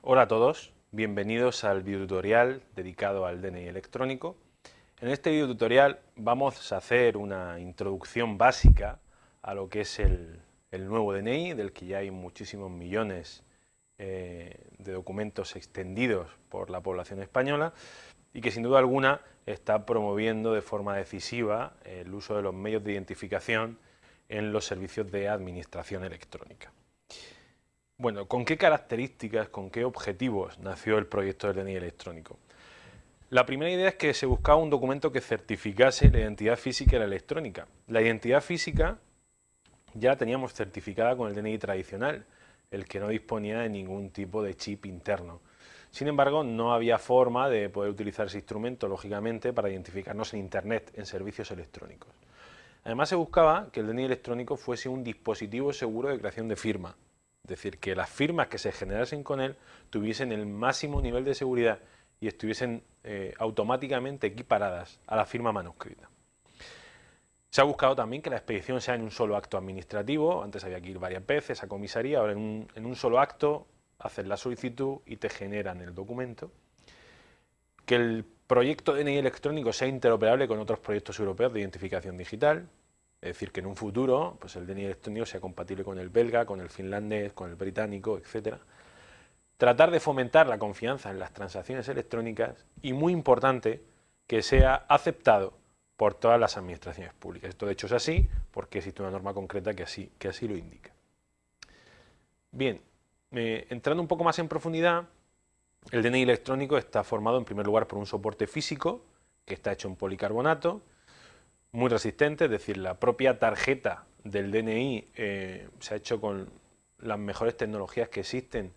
Hola a todos, bienvenidos al videotutorial dedicado al DNI electrónico. En este videotutorial vamos a hacer una introducción básica a lo que es el, nuevo DNI, del que ya hay muchísimos millones eh, de documentos extendidos por la población española y que sin duda alguna está promoviendo de forma decisiva el uso de los medios de identificación en los servicios de administración electrónica. Bueno, ¿con qué características, con qué objetivos nació el proyecto del DNI electrónico? La primera idea es que se buscaba un documento que certificase la identidad física y la electrónica. La identidad física ya la teníamos certificada con el DNI tradicional, el que no disponía de ningún tipo de chip interno. Sin embargo, no había forma de poder utilizar ese instrumento, lógicamente, para identificarnos en Internet, en servicios electrónicos. Además, se buscaba que el DNI electrónico fuese un dispositivo seguro de creación de firma, es decir, que las firmas que se generasen con él tuviesen el máximo nivel de seguridad y estuviesen eh, automáticamente equiparadas a la firma manuscrita. Se ha buscado también que la expedición sea en un solo acto administrativo, antes había que ir varias veces a comisaría, ahora en un, en un solo acto haces la solicitud y te generan el documento. Que el proyecto DNI electrónico sea interoperable con otros proyectos europeos de identificación digital, es decir, que en un futuro pues el DNI electrónico sea compatible con el belga, con el finlandés, con el británico, etc. Tratar de fomentar la confianza en las transacciones electrónicas y, muy importante, que sea aceptado por todas las administraciones públicas. Esto de hecho es así porque existe una norma concreta que así, que así lo indica. Bien, eh, entrando un poco más en profundidad, el DNI electrónico está formado en primer lugar por un soporte físico que está hecho en policarbonato, muy resistente, es decir, la propia tarjeta del DNI eh, se ha hecho con las mejores tecnologías que existen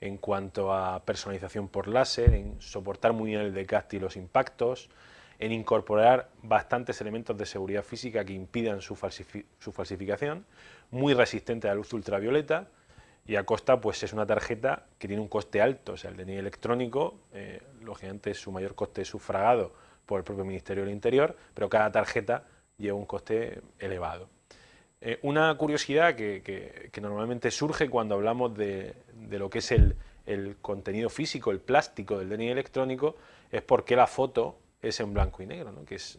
en cuanto a personalización por láser, en soportar muy bien el decast y los impactos, en incorporar bastantes elementos de seguridad física que impidan su, falsificación, muy resistente a la luz ultravioleta y a costa pues es una tarjeta que tiene un coste alto, o sea el DNI electrónico, eh, lógicamente su mayor coste es sufragado por el propio Ministerio del Interior, pero cada tarjeta lleva un coste elevado. Eh, una curiosidad que, normalmente surge cuando hablamos de, lo que es el, contenido físico, el plástico del DNI electrónico, es por qué la foto es en blanco y negro, que es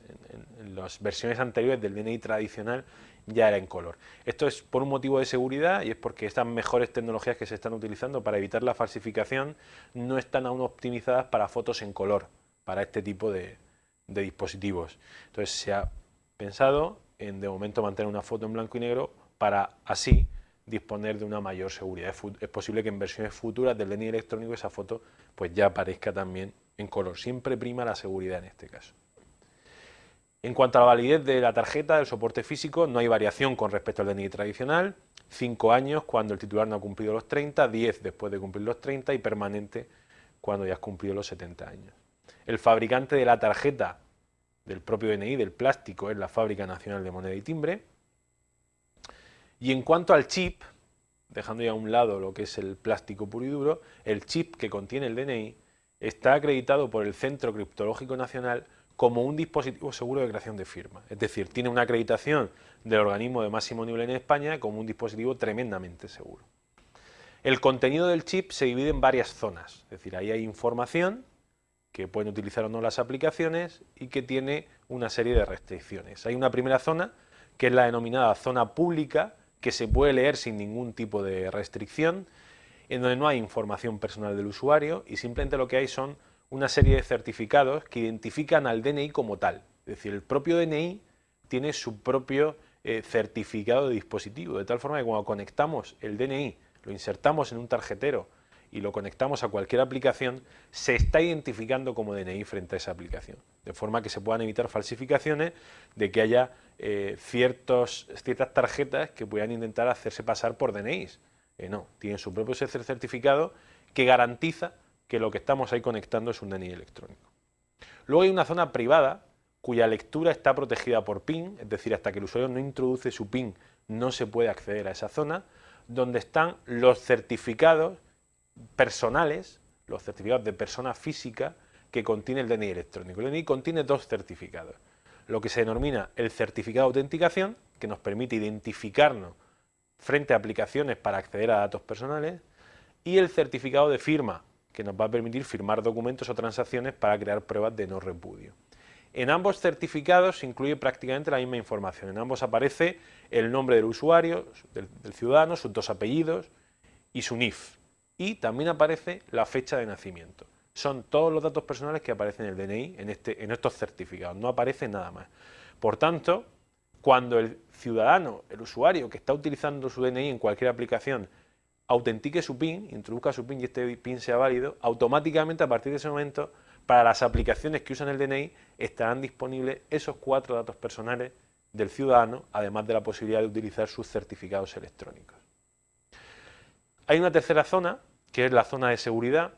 en, las versiones anteriores del DNI tradicional ya era en color. Esto es por un motivo de seguridad y es porque estas mejores tecnologías que se están utilizando para evitar la falsificación no están aún optimizadas para fotos en color, para este tipo de, de dispositivos. Entonces se ha pensado en de momento mantener una foto en blanco y negro para así disponer de una mayor seguridad. Es, posible que en versiones futuras del DNI electrónico esa foto pues ya aparezca también en color. Siempre prima la seguridad en este caso. En cuanto a la validez de la tarjeta, del soporte físico, no hay variación con respecto al DNI tradicional. 5 años cuando el titular no ha cumplido los 30, 10 después de cumplir los 30 y permanente cuando ya has cumplido los 70 años. El fabricante de la tarjeta del propio DNI, del plástico, es la Fábrica Nacional de Moneda y Timbre. Y en cuanto al chip, dejando ya a un lado lo que es el plástico puro y duro, el chip que contiene el DNI está acreditado por el Centro Criptológico Nacional como un dispositivo seguro de creación de firma. Es decir, tiene una acreditación del organismo de máximo nivel en España como un dispositivo tremendamente seguro. El contenido del chip se divide en varias zonas, es decir, ahí hay información que pueden utilizar o no las aplicaciones y que tiene una serie de restricciones. Hay una primera zona que es la denominada zona pública que se puede leer sin ningún tipo de restricción, en donde no hay información personal del usuario y simplemente lo que hay son una serie de certificados que identifican al DNI como tal. Es decir, el propio DNI tiene su propio eh, certificado de dispositivo, de tal forma que cuando conectamos el DNI, lo insertamos en un tarjetero y lo conectamos a cualquier aplicación, se está identificando como DNI frente a esa aplicación. De forma que se puedan evitar falsificaciones de que haya eh, ciertas tarjetas que puedan intentar hacerse pasar por DNIs. Eh, no, tienen su propio certificado que garantiza que lo que estamos ahí conectando es un DNI electrónico. Luego hay una zona privada cuya lectura está protegida por PIN, es decir, hasta que el usuario no introduce su PIN no se puede acceder a esa zona, donde están los certificados personales, los certificados de persona física que contiene el DNI electrónico. El DNI contiene dos certificados, lo que se denomina el certificado de autenticación, que nos permite identificarnos frente a aplicaciones para acceder a datos personales, y el certificado de firma, que nos va a permitir firmar documentos o transacciones para crear pruebas de no repudio. En ambos certificados se incluye prácticamente la misma información. En ambos aparece el nombre del usuario, del, ciudadano, sus dos apellidos y su NIF. Y también aparece la fecha de nacimiento. Son todos los datos personales que aparecen en el DNI en, este, en estos certificados. No aparece nada más. Por tanto, cuando el ciudadano, el usuario que está utilizando su DNI en cualquier aplicación, autentique su PIN, introduzca su PIN y este PIN sea válido, automáticamente a partir de ese momento para las aplicaciones que usan el DNI estarán disponibles esos cuatro datos personales del ciudadano, además de la posibilidad de utilizar sus certificados electrónicos. Hay una tercera zona, que es la zona de seguridad,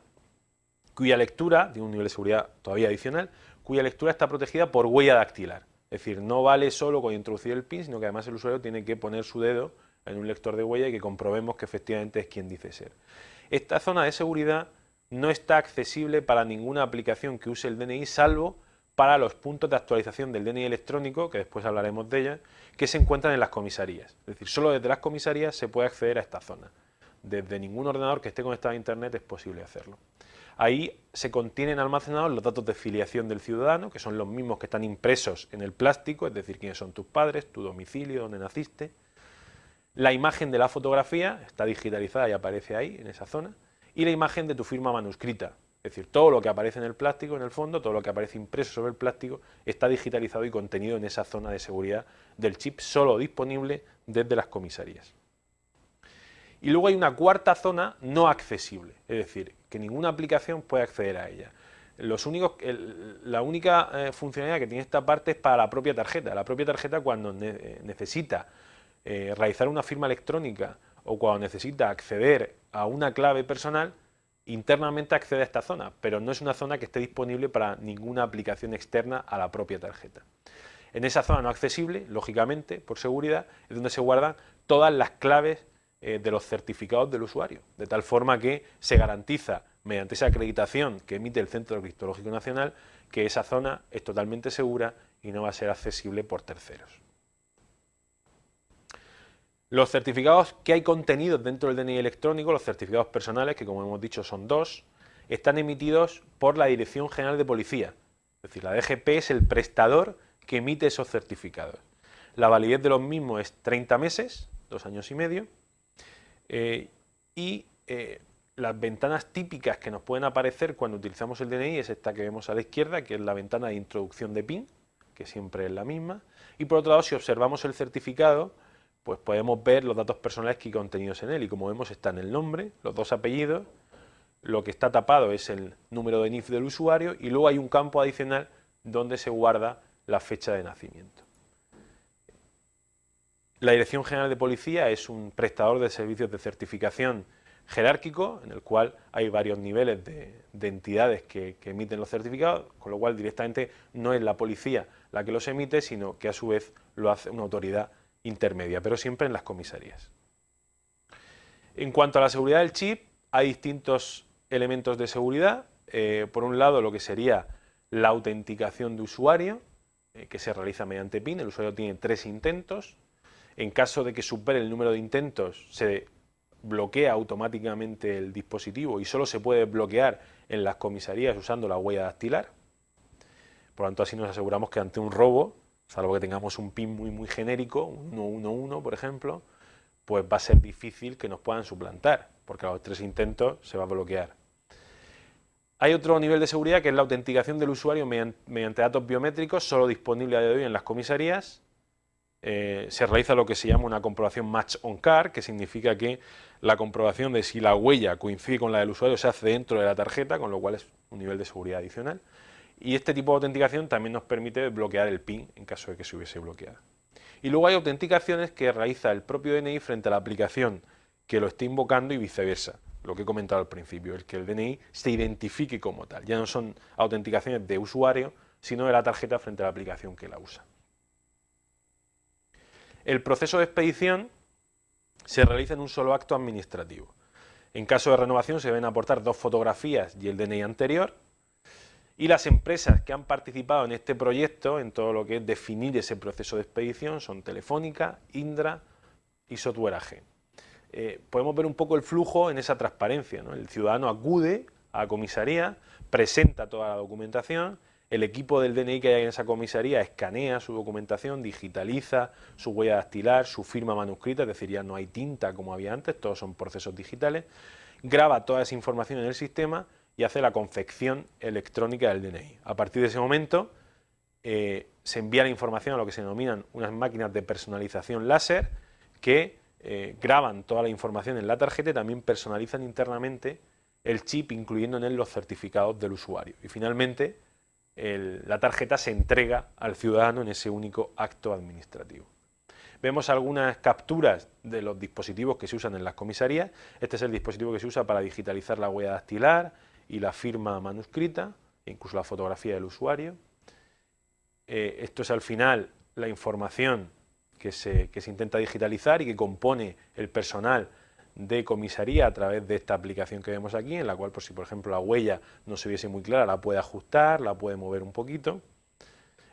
cuya lectura, de un nivel de seguridad todavía adicional, cuya lectura está protegida por huella dactilar. Es decir, no vale solo con introducir el PIN, sino que además el usuario tiene que poner su dedo en un lector de huella y que comprobemos que efectivamente es quien dice ser. Esta zona de seguridad no está accesible para ninguna aplicación que use el DNI, salvo para los puntos de actualización del DNI electrónico, que después hablaremos de ella, que se encuentran en las comisarías. Es decir, solo desde las comisarías se puede acceder a esta zona. Desde ningún ordenador que esté conectado a Internet es posible hacerlo. Ahí se contienen almacenados los datos de filiación del ciudadano, que son los mismos que están impresos en el plástico, es decir, quiénes son tus padres, tu domicilio, dónde naciste. La imagen de la fotografía está digitalizada y aparece ahí, en esa zona y la imagen de tu firma manuscrita. Es decir, todo lo que aparece en el plástico, en el fondo, todo lo que aparece impreso sobre el plástico, está digitalizado y contenido en esa zona de seguridad del chip, solo disponible desde las comisarías. Y luego hay una cuarta zona no accesible, es decir, que ninguna aplicación puede acceder a ella. Los únicos, la única eh, funcionalidad que tiene esta parte es para la propia tarjeta. La propia tarjeta cuando eh, necesita eh, realizar una firma electrónica o cuando necesita acceder a una clave personal, internamente accede a esta zona, pero no es una zona que esté disponible para ninguna aplicación externa a la propia tarjeta. En esa zona no accesible, lógicamente, por seguridad, es donde se guardan todas las claves eh, de los certificados del usuario, de tal forma que se garantiza, mediante esa acreditación que emite el Centro Criptológico Nacional, que esa zona es totalmente segura y no va a ser accesible por terceros. Los certificados que hay contenidos dentro del DNI electrónico, los certificados personales, que como hemos dicho son dos, están emitidos por la Dirección General de Policía. Es decir, la DGP es el prestador que emite esos certificados. La validez de los mismos es 30 meses, dos años y medio, eh, y eh, las ventanas típicas que nos pueden aparecer cuando utilizamos el DNI es esta que vemos a la izquierda, que es la ventana de introducción de PIN, que siempre es la misma, y por otro lado, si observamos el certificado, pues podemos ver los datos personales que hay contenidos en él. Y como vemos están el nombre, los dos apellidos, lo que está tapado es el número de NIF del usuario. Y luego hay un campo adicional donde se guarda la fecha de nacimiento. La Dirección General de Policía es un prestador de servicios de certificación jerárquico, en el cual hay varios niveles de, entidades que, emiten los certificados, con lo cual directamente no es la policía la que los emite, sino que a su vez lo hace una autoridad intermedia, pero siempre en las comisarías. En cuanto a la seguridad del chip, hay distintos elementos de seguridad. Eh, por un lado, lo que sería la autenticación de usuario, eh, que se realiza mediante PIN. El usuario tiene tres intentos. En caso de que supere el número de intentos, se bloquea automáticamente el dispositivo y solo se puede bloquear en las comisarías usando la huella dactilar. Por lo tanto, así nos aseguramos que ante un robo salvo que tengamos un PIN muy, muy genérico, un 111, por ejemplo, pues va a ser difícil que nos puedan suplantar, porque a los tres intentos se va a bloquear. Hay otro nivel de seguridad que es la autenticación del usuario mediante, datos biométricos, solo disponible a día de hoy en las comisarías. Eh, se realiza lo que se llama una comprobación match on car, que significa que la comprobación de si la huella coincide con la del usuario se hace dentro de la tarjeta, con lo cual es un nivel de seguridad adicional. Y este tipo de autenticación también nos permite bloquear el PIN en caso de que se hubiese bloqueado. Y luego hay autenticaciones que realiza el propio DNI frente a la aplicación que lo esté invocando y viceversa, lo que he comentado al principio, el que el DNI se identifique como tal. Ya no son autenticaciones de usuario, sino de la tarjeta frente a la aplicación que la usa. El proceso de expedición se realiza en un solo acto administrativo. En caso de renovación se deben aportar dos fotografías y el DNI anterior, y las empresas que han participado en este proyecto, en todo lo que es definir ese proceso de expedición, son Telefónica, Indra y Software AG. Eh, podemos ver un poco el flujo en esa transparencia. El ciudadano acude a comisaría, presenta toda la documentación, el equipo del DNI que hay en esa comisaría escanea su documentación, digitaliza su huella dactilar, su firma manuscrita, es decir, ya no hay tinta como había antes, todos son procesos digitales, graba toda esa información en el sistema y hace la confección electrónica del DNI. A partir de ese momento eh, se envía la información a lo que se denominan unas máquinas de personalización láser que eh, graban toda la información en la tarjeta y también personalizan internamente el chip incluyendo en él los certificados del usuario. Y finalmente la tarjeta se entrega al ciudadano en ese único acto administrativo. Vemos algunas capturas de los dispositivos que se usan en las comisarías. Este es el dispositivo que se usa para digitalizar la huella dactilar y la firma manuscrita, incluso la fotografía del usuario. Eh, esto es al final la información que se, que se intenta digitalizar y que compone el personal de comisaría a través de esta aplicación que vemos aquí, en la cual, por si por ejemplo la huella no se viese muy clara, la puede ajustar, la puede mover un poquito.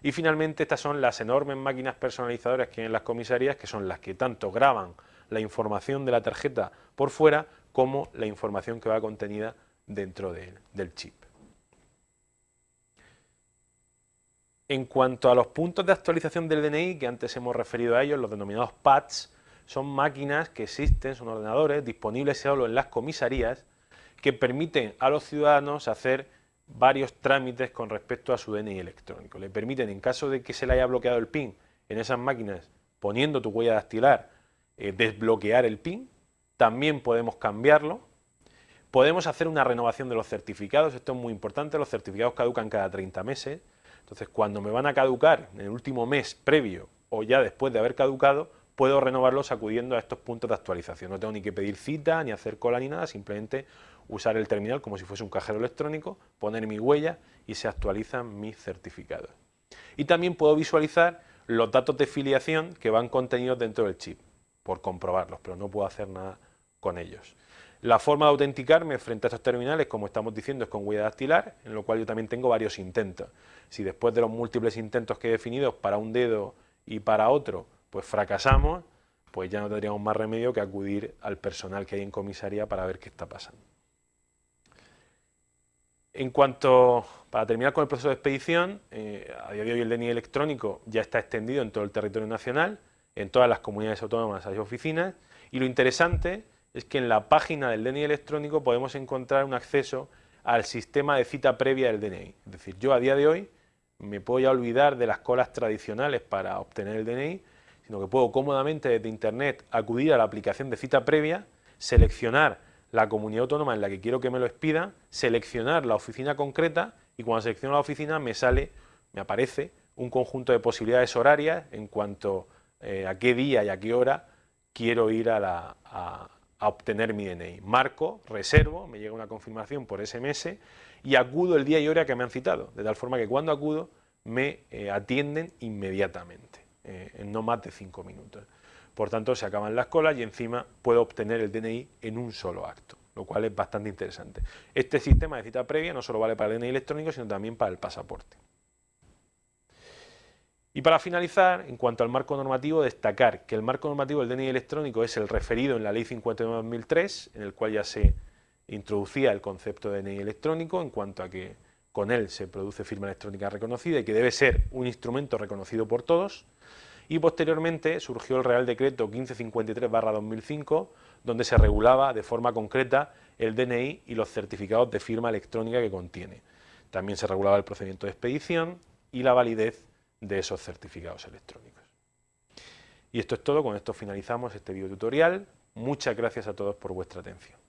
Y finalmente estas son las enormes máquinas personalizadoras que hay en las comisarías, que son las que tanto graban la información de la tarjeta por fuera, como la información que va contenida dentro del chip. En cuanto a los puntos de actualización del DNI, que antes hemos referido a ellos, los denominados PADs, son máquinas que existen, son ordenadores disponibles solo en las comisarías que permiten a los ciudadanos hacer varios trámites con respecto a su DNI electrónico. Le permiten, en caso de que se le haya bloqueado el PIN en esas máquinas, poniendo tu huella dactilar, eh, desbloquear el PIN, también podemos cambiarlo, podemos hacer una renovación de los certificados, esto es muy importante, los certificados caducan cada 30 meses, entonces cuando me van a caducar en el último mes previo o ya después de haber caducado, puedo renovarlos acudiendo a estos puntos de actualización. No tengo ni que pedir cita, ni hacer cola, ni nada, simplemente usar el terminal como si fuese un cajero electrónico, poner mi huella y se actualizan mis certificados. Y también puedo visualizar los datos de filiación que van contenidos dentro del chip, por comprobarlos, pero no puedo hacer nada con ellos. La forma de autenticarme frente a estos terminales, como estamos diciendo, es con huella dactilar, en lo cual yo también tengo varios intentos. Si después de los múltiples intentos que he definido para un dedo y para otro, pues fracasamos, pues ya no tendríamos más remedio que acudir al personal que hay en comisaría para ver qué está pasando. En cuanto, para terminar con el proceso de expedición, eh, a día de hoy el DNI electrónico ya está extendido en todo el territorio nacional, en todas las comunidades autónomas hay oficinas, y lo interesante es que en la página del DNI electrónico podemos encontrar un acceso al sistema de cita previa del DNI. Es decir, yo a día de hoy me puedo ya olvidar de las colas tradicionales para obtener el DNI sino que puedo cómodamente desde Internet acudir a la aplicación de cita previa, seleccionar la comunidad autónoma en la que quiero que me lo expida, seleccionar la oficina concreta y cuando selecciono la oficina me sale, me aparece un conjunto de posibilidades horarias en cuanto eh, a qué día y a qué hora quiero ir a, obtener mi DNI. Marco, reservo, me llega una confirmación por SMS y acudo el día y hora que me han citado, de tal forma que cuando acudo me eh, atienden inmediatamente. Eh, en no más de 5 minutos. Por tanto, se acaban las colas y encima puedo obtener el DNI en un solo acto, lo cual es bastante interesante. Este sistema de cita previa no solo vale para el DNI electrónico, sino también para el pasaporte. Y para finalizar, en cuanto al marco normativo, destacar que el marco normativo del DNI electrónico es el referido en la Ley 59-2003, en el cual ya se introducía el concepto de DNI electrónico en cuanto a que con él se produce firma electrónica reconocida y que debe ser un instrumento reconocido por todos, y posteriormente surgió el Real Decreto 1553-2005, donde se regulaba de forma concreta el DNI y los certificados de firma electrónica que contiene. También se regulaba el procedimiento de expedición y la validez de esos certificados electrónicos. Y esto es todo, con esto finalizamos este video tutorial. Muchas gracias a todos por vuestra atención.